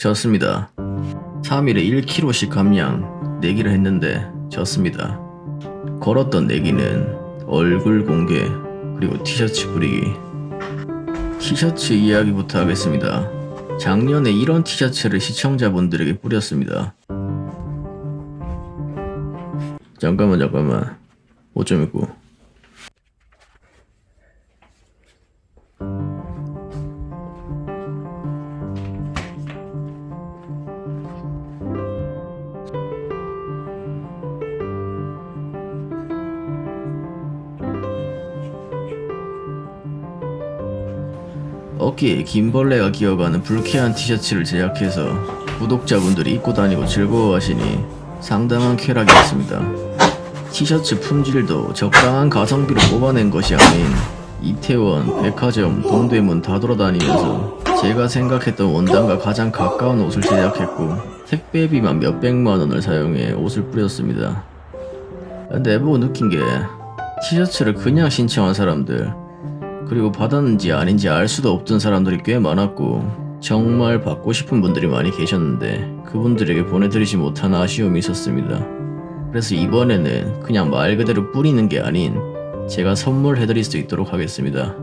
졌습니다. 3일에 1kg씩 감량 내기를 했는데 졌습니다. 걸었던 내기는 얼굴 공개 그리고 티셔츠 뿌리기 티셔츠 이야기부터 하겠습니다. 작년에 이런 티셔츠를 시청자분들에게 뿌렸습니다. 잠깐만 잠깐만 옷 좀 입고 어깨에 긴 벌레가 기어가는 불쾌한 티셔츠를 제작해서 구독자분들이 입고 다니고 즐거워하시니 상당한 쾌락이었습니다. 티셔츠 품질도 적당한 가성비로 뽑아낸 것이 아닌 이태원, 백화점, 동대문 다 돌아다니면서 제가 생각했던 원단과 가장 가까운 옷을 제작했고 택배비만 몇백만 원을 사용해 옷을 뿌렸습니다. 근데 해보고 느낀 게 티셔츠를 그냥 신청한 사람들 그리고 받았는지 아닌지 알 수도 없던 사람들이 꽤 많았고 정말 받고 싶은 분들이 많이 계셨는데 그분들에게 보내드리지 못한 아쉬움이 있었습니다. 그래서 이번에는 그냥 말 그대로 뿌리는 게 아닌 제가 선물해드릴 수 있도록 하겠습니다.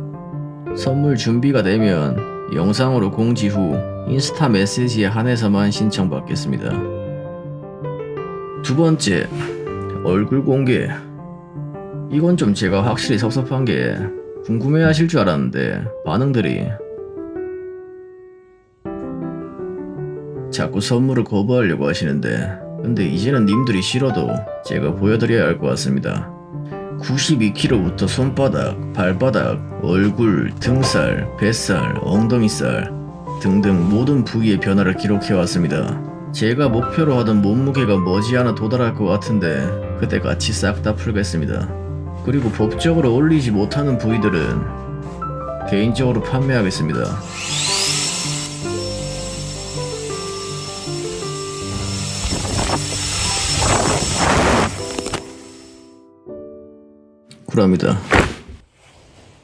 선물 준비가 되면 영상으로 공지 후 인스타 메시지에 한해서만 신청받겠습니다. 두 번째, 얼굴 공개. 이건 좀 제가 확실히 섭섭한 게 궁금해 하실 줄 알았는데 반응들이 자꾸 선물을 거부하려고 하시는데 근데 이제는 님들이 싫어도 제가 보여드려야 할 것 같습니다. 92kg부터 손바닥, 발바닥, 얼굴, 등살, 뱃살, 엉덩이살 등등 모든 부위의 변화를 기록해 왔습니다. 제가 목표로 하던 몸무게가 머지않아 도달할 것 같은데 그때 같이 싹 다 풀겠습니다. 그리고 법적으로 올리지 못하는 부위들은 개인적으로 판매하겠습니다. 쿨합니다.